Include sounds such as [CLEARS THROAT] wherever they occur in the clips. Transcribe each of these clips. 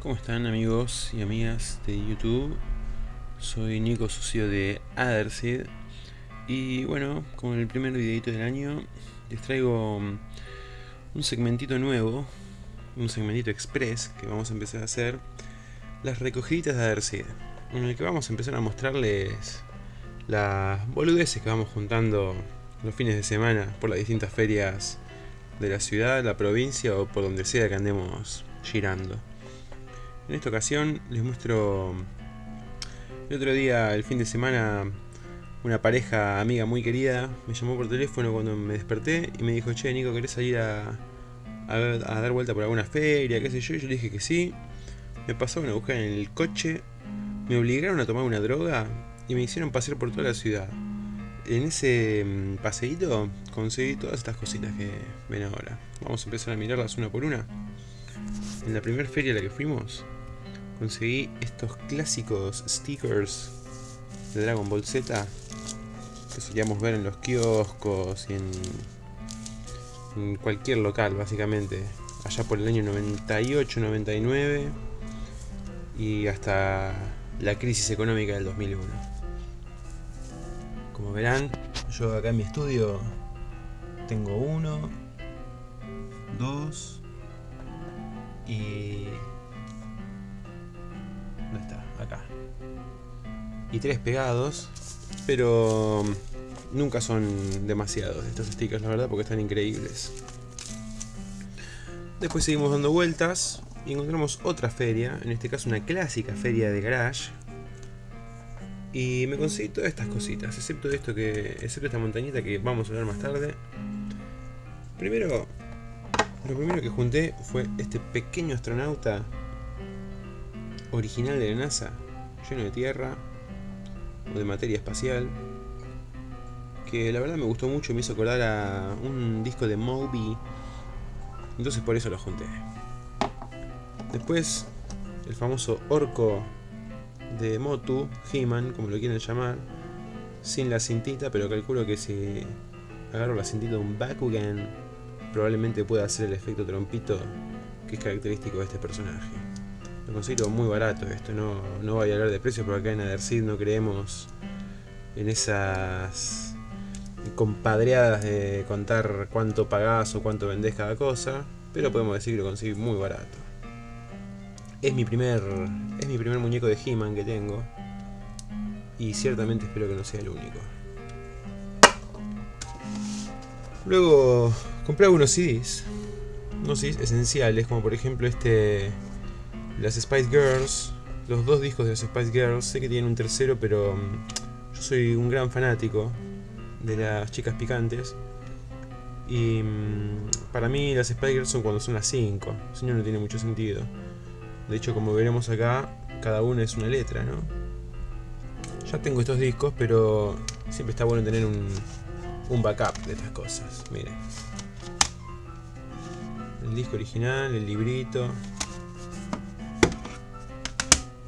¿Cómo están amigos y amigas de YouTube? Soy Nico Socio de Aderseed y bueno, con el primer videito del año les traigo mm, un segmentito nuevo, un segmentito express que vamos a empezar a hacer las recogiditas de Aderseed en el que vamos a empezar a mostrarles las boludeces que vamos juntando los fines de semana por las distintas ferias de la ciudad, la provincia o por donde sea que andemos girando. En esta ocasión les muestro el otro día, el fin de semana, una pareja amiga muy querida me llamó por teléfono cuando me desperté y me dijo, che Nico, ¿querés salir a, a, dar vuelta por alguna feria? qué sé yo, y yo le dije que sí. Me pasaron a buscar en el coche, me obligaron a tomar una droga y me hicieron pasear por toda la ciudad. En ese mm, paseíto conseguí todas estas cositas que ven ahora. Vamos a empezar a mirarlas una por una. En la primera feria a la que fuimos, conseguí estos clásicos stickers de Dragon Ball Z que solíamos ver en los kioscos y en, en cualquier local básicamente. Allá por el año 98, 99 y hasta la crisis económica del 2001 como verán yo acá en mi estudio tengo uno dos y Y tres pegados, pero nunca son demasiados estos stickers, la verdad, porque están increíbles. Después seguimos dando vueltas y encontramos otra feria, en este caso una clásica feria de garage. Y me conseguí todas estas cositas, excepto esto que. excepto esta montañita que vamos a ver más tarde. Primero. Lo primero que junté fue este pequeño astronauta original de la NASA, lleno de tierra o de materia espacial, que la verdad me gustó mucho, me hizo acordar a un disco de Moby, entonces por eso lo junté. Después, el famoso orco de Motu, He-Man, como lo quieren llamar, sin la cintita, pero calculo que si agarro la cintita de un Bakugan, probablemente pueda hacer el efecto trompito que es característico de este personaje. Lo considero muy barato esto, no, no voy a hablar de precios porque acá en Aderseed no creemos en esas compadreadas de contar cuánto pagás o cuánto vendés cada cosa, pero podemos decir que lo conseguí muy barato. Es mi primer, es mi primer muñeco de He-Man que tengo y ciertamente espero que no sea el único. Luego compré algunos CDs, unos CDs esenciales como por ejemplo este las Spice Girls, los dos discos de las Spice Girls, sé que tienen un tercero, pero mm, yo soy un gran fanático de las chicas picantes. Y mm, para mí las Spice Girls son cuando son las 5, si no, no tiene mucho sentido. De hecho, como veremos acá, cada una es una letra, ¿no? Ya tengo estos discos, pero siempre está bueno tener un, un backup de estas cosas. Miren. El disco original, el librito,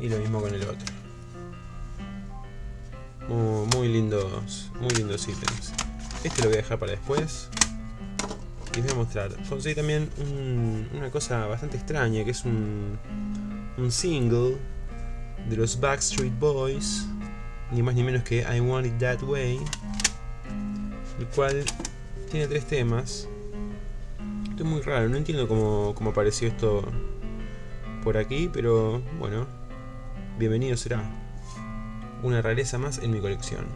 y lo mismo con el otro. Muy, lindos, muy lindos ítems. Este lo voy a dejar para después. Y les voy a mostrar. Conseguí también una cosa bastante extraña, que es un, un single de los Backstreet Boys, ni más ni menos que I Want It That Way, el cual tiene tres temas. Esto es muy raro, no entiendo cómo, cómo apareció esto por aquí, pero bueno, bienvenido será. Una rareza más en mi colección.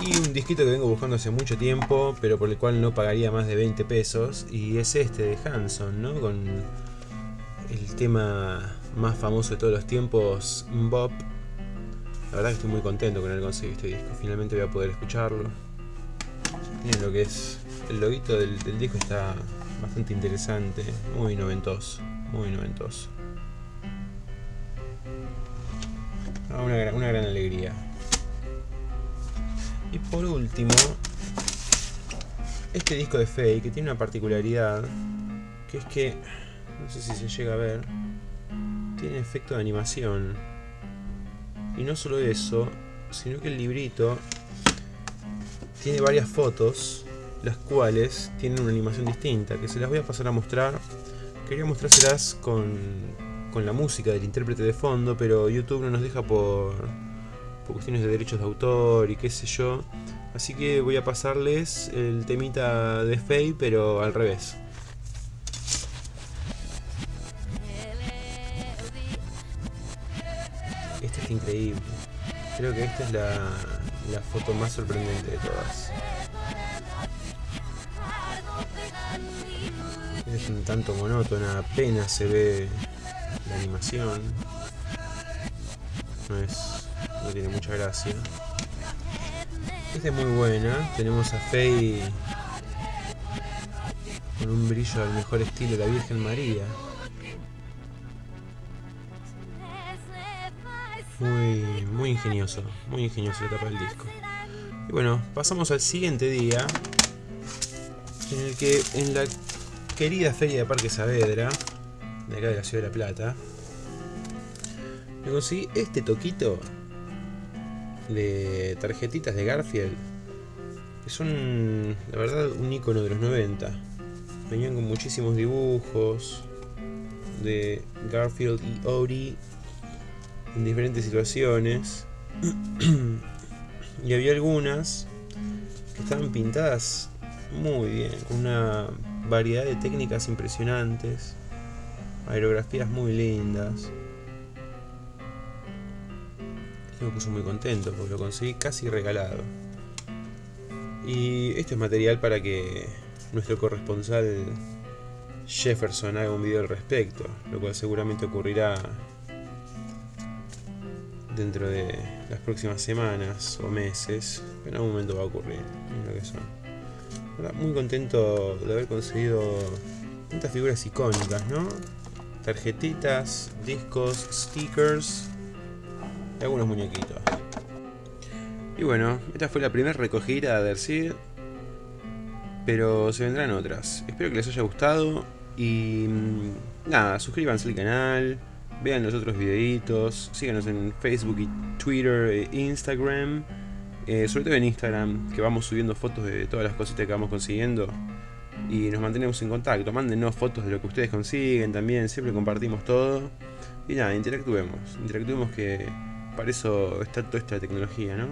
Y un disquito que vengo buscando hace mucho tiempo, pero por el cual no pagaría más de 20 pesos. Y es este de Hanson, ¿no? Con el tema más famoso de todos los tiempos, Bob. La verdad que estoy muy contento con haber conseguido este disco. Finalmente voy a poder escucharlo. Miren lo que es. El loguito del, del disco está bastante interesante, muy noventoso muy noventoso. Ah, una, una gran alegría. Y por último, este disco de que tiene una particularidad, que es que, no sé si se llega a ver, tiene efecto de animación. Y no solo eso, sino que el librito tiene varias fotos las cuales tienen una animación distinta, que se las voy a pasar a mostrar. Quería mostrárselas con, con la música del intérprete de fondo, pero YouTube no nos deja por, por cuestiones de derechos de autor y qué sé yo. Así que voy a pasarles el temita de Faye, pero al revés. Este está increíble. Creo que esta es la, la foto más sorprendente de todas. Es un tanto monótona, apenas se ve la animación. No es. no tiene mucha gracia. Esta es muy buena. Tenemos a Faye con un brillo al mejor estilo de la Virgen María. Muy, muy ingenioso, muy ingenioso la tapa del disco. Y bueno, pasamos al siguiente día, en el que en la querida feria de Parque Saavedra, de acá de la ciudad de La Plata, me conseguí este toquito de tarjetitas de Garfield, que son, la verdad, un icono de los 90. Venían con muchísimos dibujos de Garfield y Odie en diferentes situaciones. [CLEARS THROAT] y había algunas que estaban pintadas muy bien, una variedad de técnicas impresionantes, aerografías muy lindas. Me puso muy contento porque lo conseguí casi regalado. Y esto es material para que nuestro corresponsal Jefferson haga un video al respecto, lo cual seguramente ocurrirá dentro de las próximas semanas o meses. En algún momento va a ocurrir. Lo que son. Muy contento de haber conseguido tantas figuras icónicas, ¿no? Tarjetitas, discos, stickers y algunos muñequitos. Y bueno, esta fue la primera recogida de Adersid. Pero se vendrán otras. Espero que les haya gustado. Y mm, nada, suscríbanse al canal vean los otros videitos, síganos en Facebook y Twitter e Instagram, eh, sobre todo en Instagram, que vamos subiendo fotos de todas las cositas que vamos consiguiendo y nos mantenemos en contacto, mándenos fotos de lo que ustedes consiguen también, siempre compartimos todo. Y nada, interactuemos, interactuemos que para eso está toda esta tecnología, ¿no?